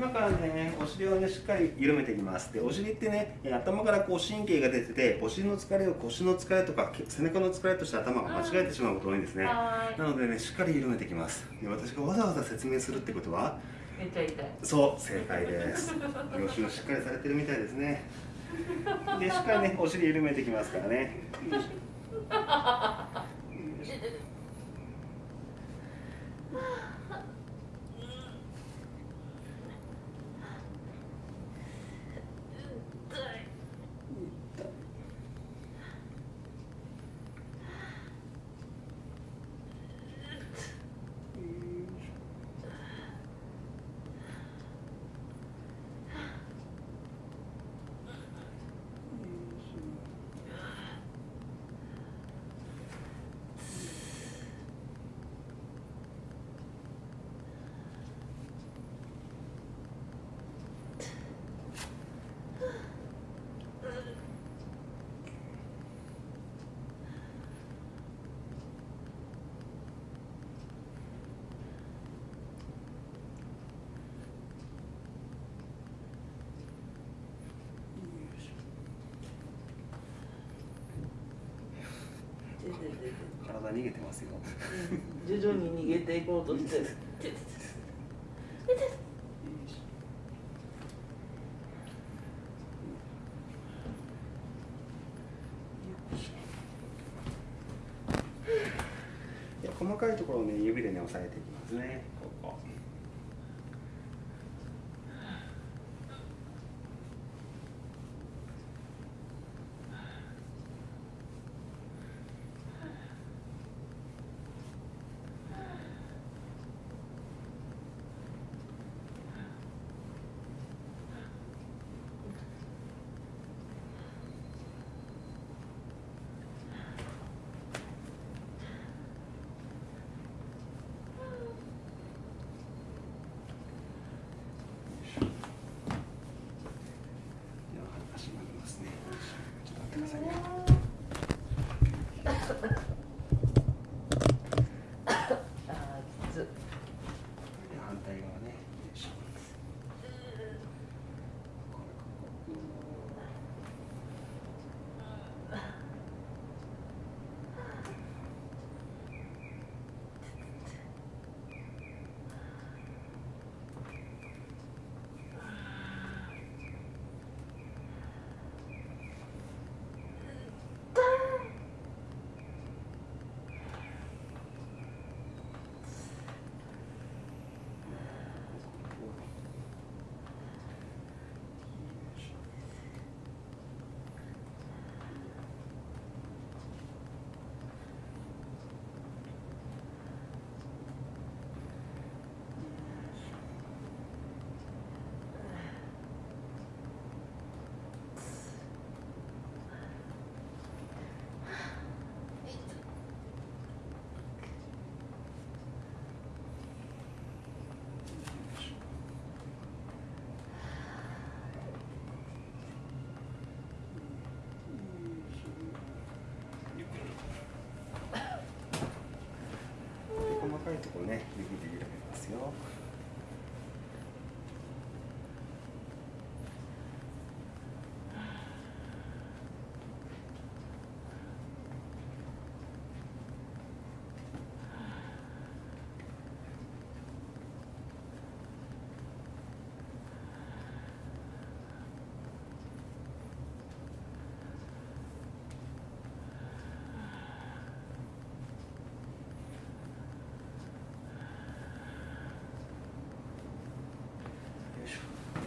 今からねお尻をねしっかり緩めていきます。でお尻ってね頭からこう神経が出ててお尻の疲れを腰の疲れとか背中の疲れとして頭が間違えてしまうことが多いんですね。なのでねしっかり緩めていきます。で私がわざわざ説明するってことはめっちゃ痛い。そう正解です。両手もしっかりされてるみたいですね。でしっかりねお尻緩めていきますからね 体逃げてますよ。徐々に逃げていこうとして。る細かいところをね指でね押さえていきますねここ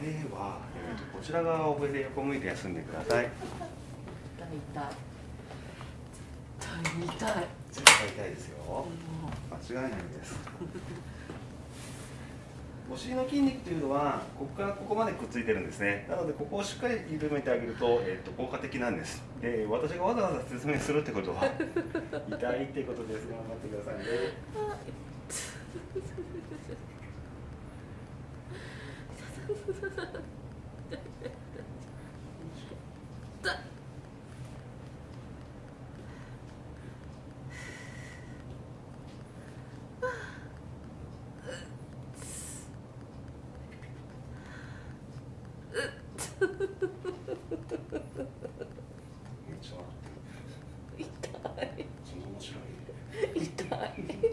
では、えーとこちら側を上で横向いて休んでください。痛い痛い。痛い痛い絶対痛いですよ。間違いないです。お尻の筋肉というのはここからここまでくっついてるんですね。なのでここをしっかり緩めてあげると,、えー、と効果的なんです。で私がわざわざ説明するってことは痛いってことです。頑張ってくださいね 痛い。痛い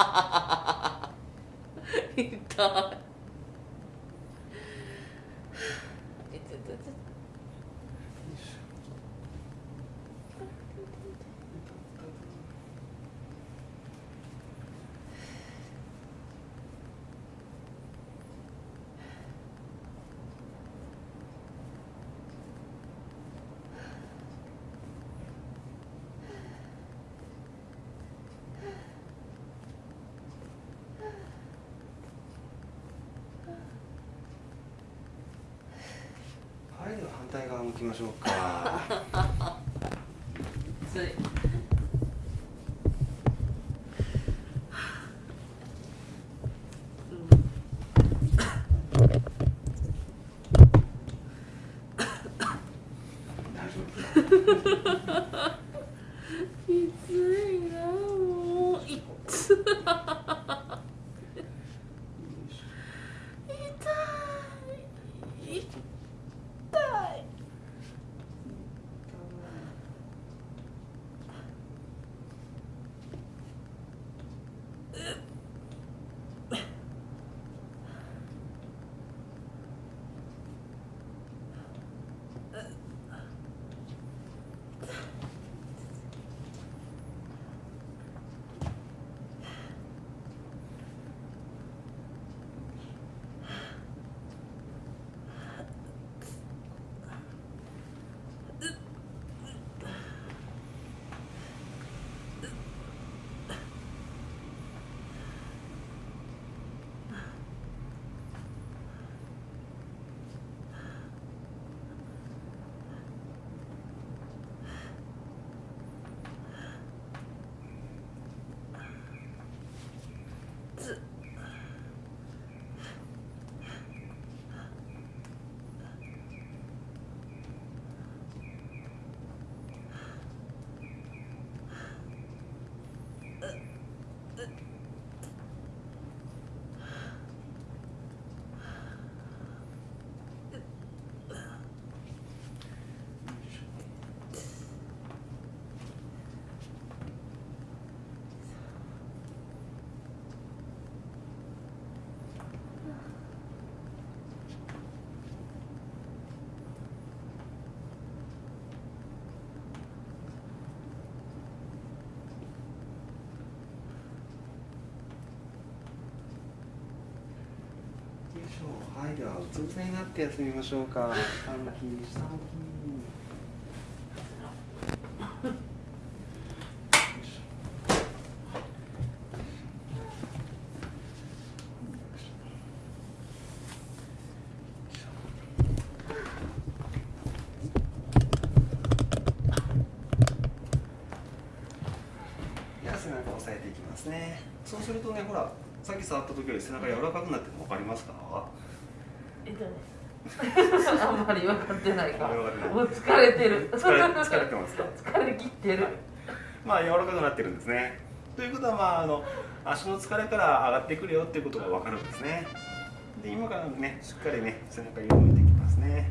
行きましょうか。はいではうつ伏せになって休みましょうか。下向き下向きよいしょ。では背中を押さえていきますねそうするとねほらさっき触った時より背中柔らかくなってるの分かりますか あんまり分かってないか。あんまり分かってない。もう疲れてる。疲れ疲れてますか？疲れ切ってる。はい。まあ柔らかくなってるんですね。ということはまああの足の疲れから上がってくるよっていうことが分かるんですね。で今からねしっかりね背中緩めていきますね